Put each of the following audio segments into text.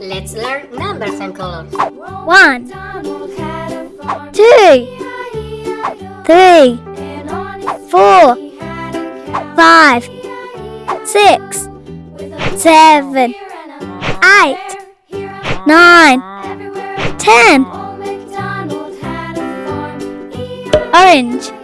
Let's learn numbers and colors. One, two, three, four, five, six, seven, eight, nine, ten. Orange.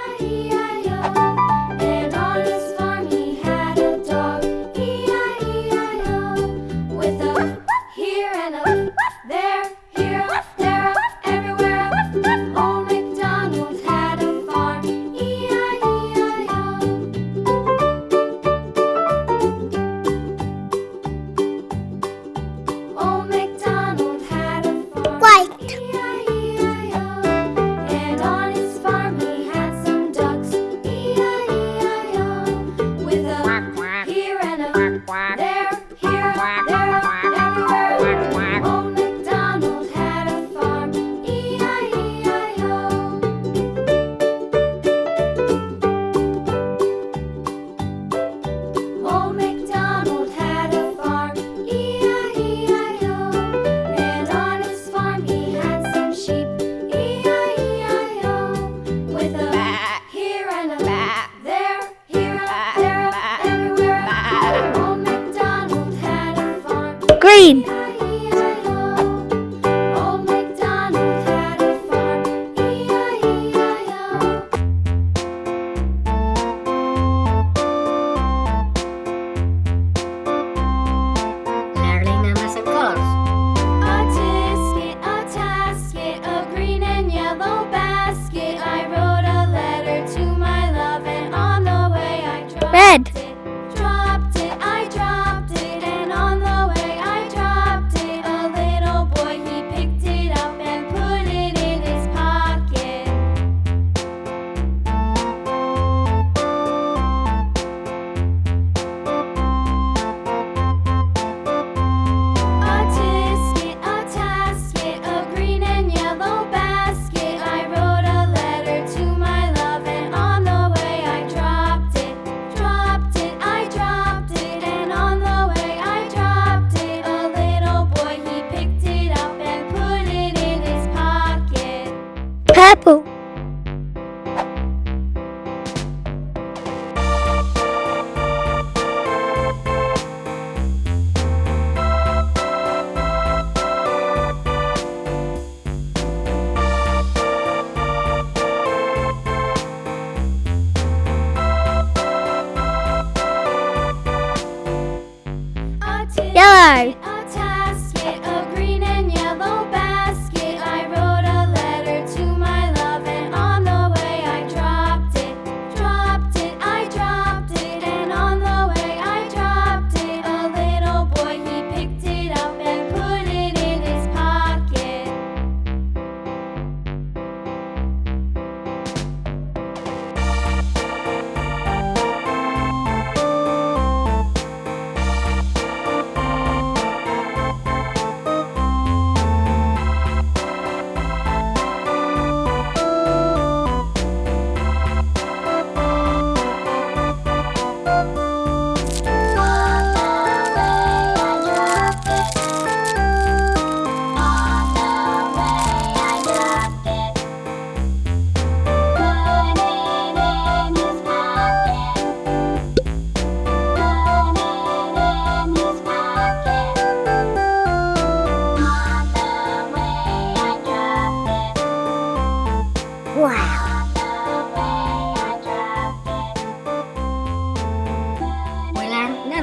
go!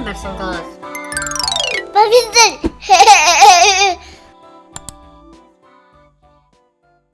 Percent off